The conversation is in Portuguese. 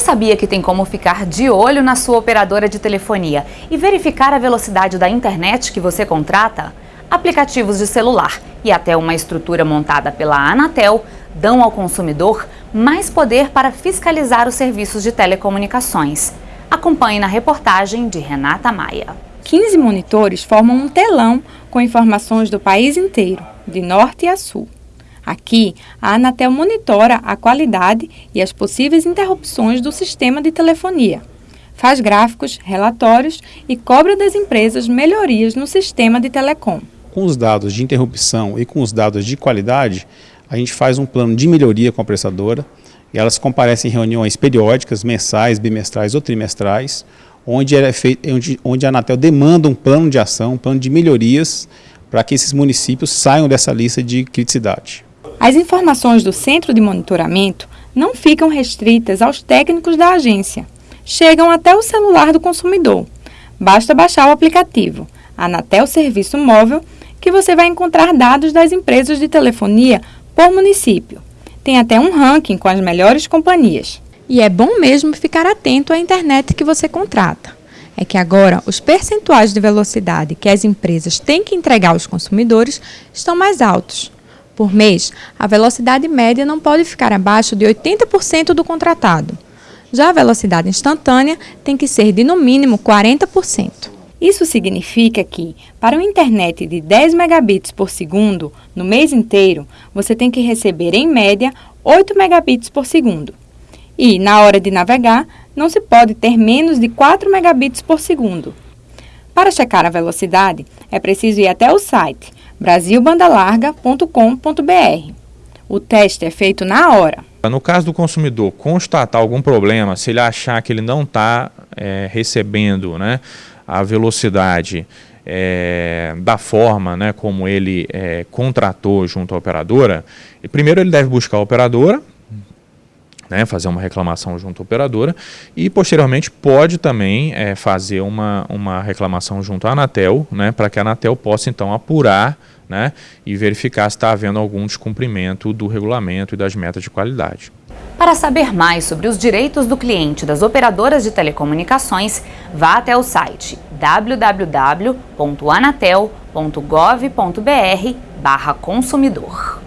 sabia que tem como ficar de olho na sua operadora de telefonia e verificar a velocidade da internet que você contrata? Aplicativos de celular e até uma estrutura montada pela Anatel dão ao consumidor mais poder para fiscalizar os serviços de telecomunicações. Acompanhe na reportagem de Renata Maia. 15 monitores formam um telão com informações do país inteiro, de norte a sul. Aqui, a Anatel monitora a qualidade e as possíveis interrupções do sistema de telefonia. Faz gráficos, relatórios e cobra das empresas melhorias no sistema de telecom. Com os dados de interrupção e com os dados de qualidade, a gente faz um plano de melhoria com a prestadora e elas comparecem em reuniões periódicas, mensais, bimestrais ou trimestrais, onde, é onde, onde a Anatel demanda um plano de ação, um plano de melhorias para que esses municípios saiam dessa lista de criticidade. As informações do centro de monitoramento não ficam restritas aos técnicos da agência. Chegam até o celular do consumidor. Basta baixar o aplicativo Anatel Serviço Móvel que você vai encontrar dados das empresas de telefonia por município. Tem até um ranking com as melhores companhias. E é bom mesmo ficar atento à internet que você contrata. É que agora os percentuais de velocidade que as empresas têm que entregar aos consumidores estão mais altos. Por mês, a velocidade média não pode ficar abaixo de 80% do contratado. Já a velocidade instantânea tem que ser de no mínimo 40%. Isso significa que, para uma internet de 10 megabits por segundo no mês inteiro, você tem que receber em média 8 megabits por segundo. E, na hora de navegar, não se pode ter menos de 4 megabits por segundo. Para checar a velocidade, é preciso ir até o site brasilbandalarga.com.br. O teste é feito na hora. No caso do consumidor constatar algum problema, se ele achar que ele não está é, recebendo né, a velocidade é, da forma né, como ele é, contratou junto à operadora, primeiro ele deve buscar a operadora, né, fazer uma reclamação junto à operadora e posteriormente pode também é, fazer uma, uma reclamação junto à Anatel, né, para que a Anatel possa então apurar né, e verificar se está havendo algum descumprimento do regulamento e das metas de qualidade. Para saber mais sobre os direitos do cliente das operadoras de telecomunicações, vá até o site www.anatel.gov.br/consumidor.